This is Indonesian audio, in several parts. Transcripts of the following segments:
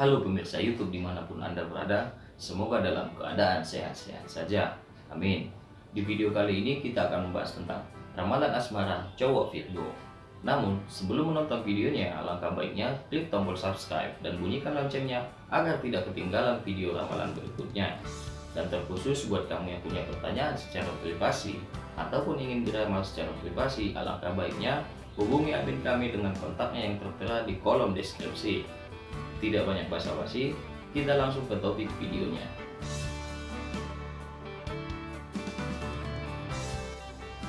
Halo pemirsa YouTube di mana pun Anda berada, semoga dalam keadaan sehat-sehat saja. Amin. Di video kali ini kita akan membahas tentang ramalan asmara cowok Virgo. Namun, sebelum menonton videonya, alangkah baiknya klik tombol subscribe dan bunyikan loncengnya agar tidak ketinggalan video ramalan berikutnya. Dan terkhusus buat kamu yang punya pertanyaan secara privasi ataupun ingin diramal secara privasi, alangkah baiknya hubungi admin kami dengan kontaknya yang tertera di kolom deskripsi. Tidak banyak basa-basi, kita langsung ke topik videonya.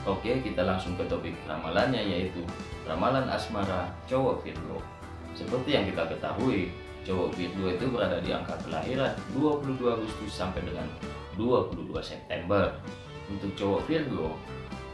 Oke, kita langsung ke topik ramalannya yaitu ramalan asmara cowok Virgo. Seperti yang kita ketahui, cowok Virgo itu berada di angka kelahiran 22 Agustus sampai dengan 22 September. Untuk cowok Virgo,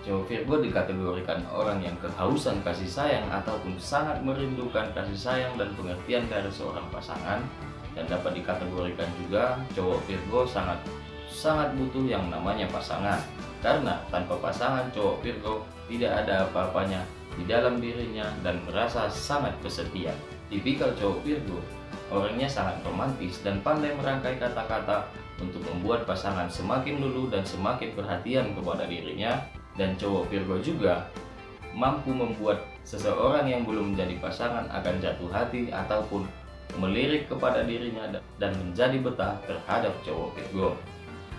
Cowok Virgo dikategorikan orang yang kehausan kasih sayang ataupun sangat merindukan kasih sayang dan pengertian dari seorang pasangan. Dan dapat dikategorikan juga cowok Virgo sangat sangat butuh yang namanya pasangan. Karena tanpa pasangan cowok Virgo tidak ada apa-apanya di dalam dirinya dan merasa sangat kesepian. Tipikal cowok Virgo orangnya sangat romantis dan pandai merangkai kata-kata untuk membuat pasangan semakin lulu dan semakin perhatian kepada dirinya dan cowok Virgo juga mampu membuat seseorang yang belum menjadi pasangan akan jatuh hati ataupun melirik kepada dirinya dan menjadi betah terhadap cowok Virgo.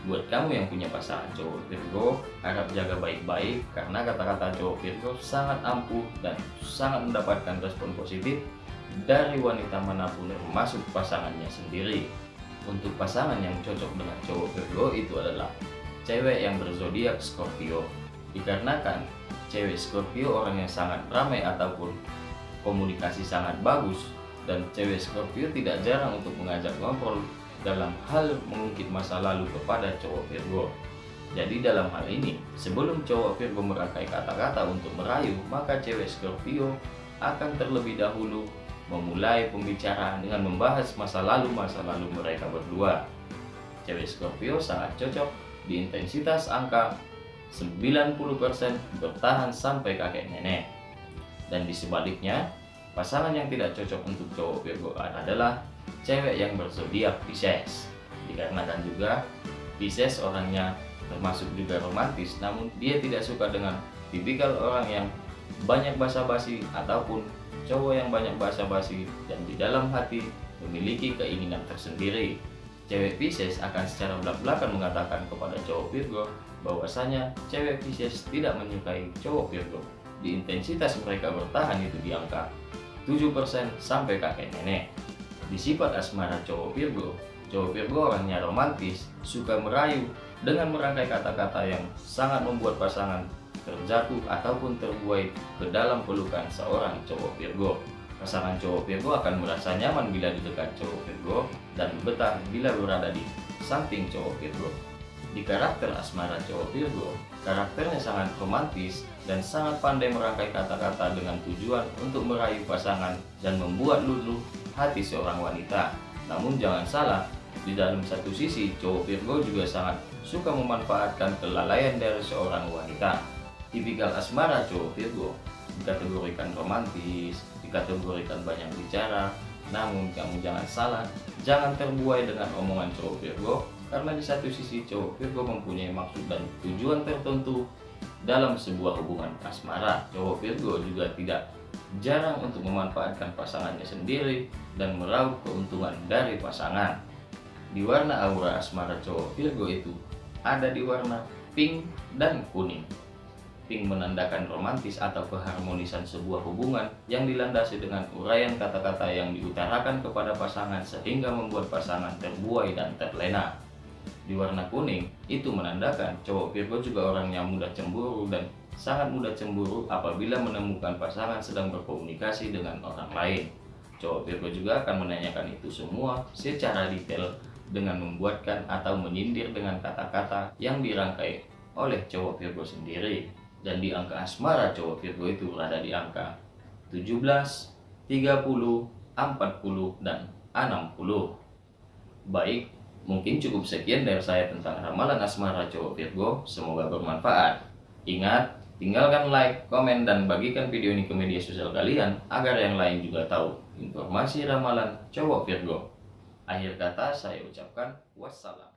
Buat kamu yang punya pasangan cowok Virgo, harap jaga baik-baik karena kata-kata cowok Virgo sangat ampuh dan sangat mendapatkan respon positif dari wanita mana pun termasuk pasangannya sendiri. Untuk pasangan yang cocok dengan cowok Virgo itu adalah cewek yang berzodiak Scorpio dikarenakan cewek Scorpio orang yang sangat ramai ataupun komunikasi sangat bagus dan cewek Scorpio tidak jarang untuk mengajak ngobrol dalam hal mengungkit masa lalu kepada cowok Virgo. Jadi dalam hal ini, sebelum cowok Virgo merangkai kata-kata untuk merayu, maka cewek Scorpio akan terlebih dahulu memulai pembicaraan dengan membahas masa lalu-masa lalu mereka berdua. Cewek Scorpio sangat cocok di intensitas angka 90% bertahan sampai kakek nenek. Dan di sebaliknya, pasangan yang tidak cocok untuk cowok Virgo adalah cewek yang berzodiak Pisces. Dikarenakan juga Pisces orangnya termasuk juga romantis, namun dia tidak suka dengan tipikal orang yang banyak basa-basi ataupun cowok yang banyak basa-basi dan di dalam hati memiliki keinginan tersendiri. Cewek Pisces akan secara belak-belakan mengatakan kepada cowok Virgo bahwasanya cewek Pisces tidak menyukai cowok Virgo. Di intensitas mereka bertahan itu di angka 7% sampai kakek nenek. Di sifat asmara cowok Virgo, cowok Virgo orangnya romantis, suka merayu dengan merangkai kata-kata yang sangat membuat pasangan terjatuh ataupun terbuai ke dalam pelukan seorang cowok Virgo. Pasangan cowok Virgo akan merasa nyaman bila di dekat cowok Virgo dan betah bila berada di samping cowok Virgo. Di karakter asmara cowok Virgo, karakternya sangat romantis dan sangat pandai merangkai kata-kata dengan tujuan untuk merayu pasangan dan membuat luluh hati seorang wanita. Namun jangan salah, di dalam satu sisi cowok Virgo juga sangat suka memanfaatkan kelalaian dari seorang wanita. Tipikal asmara cowok Virgo dikategorikan romantis, dikategorikan banyak bicara, namun kamu jangan salah, jangan terbuai dengan omongan cowok Virgo karena di satu sisi cowok Virgo mempunyai maksud dan tujuan tertentu dalam sebuah hubungan asmara. Cowok Virgo juga tidak jarang untuk memanfaatkan pasangannya sendiri dan meraup keuntungan dari pasangan. Di warna aura asmara cowok Virgo itu ada di warna pink dan kuning. Pink menandakan romantis atau keharmonisan sebuah hubungan yang dilandasi dengan uraian kata-kata yang diutarakan kepada pasangan sehingga membuat pasangan terbuai dan terlena di warna kuning itu menandakan cowok Virgo juga orang yang mudah cemburu dan sangat mudah cemburu apabila menemukan pasangan sedang berkomunikasi dengan orang lain. Cowok Virgo juga akan menanyakan itu semua secara detail dengan membuatkan atau menyindir dengan kata-kata yang dirangkai oleh cowok Virgo sendiri. Dan di angka asmara cowok Virgo itu berada di angka 17, 30, 40, dan 60. Baik, Mungkin cukup sekian dari saya tentang ramalan asmara cowok Virgo. Semoga bermanfaat. Ingat, tinggalkan like, komen, dan bagikan video ini ke media sosial kalian agar yang lain juga tahu informasi ramalan cowok Virgo. Akhir kata saya ucapkan wassalam.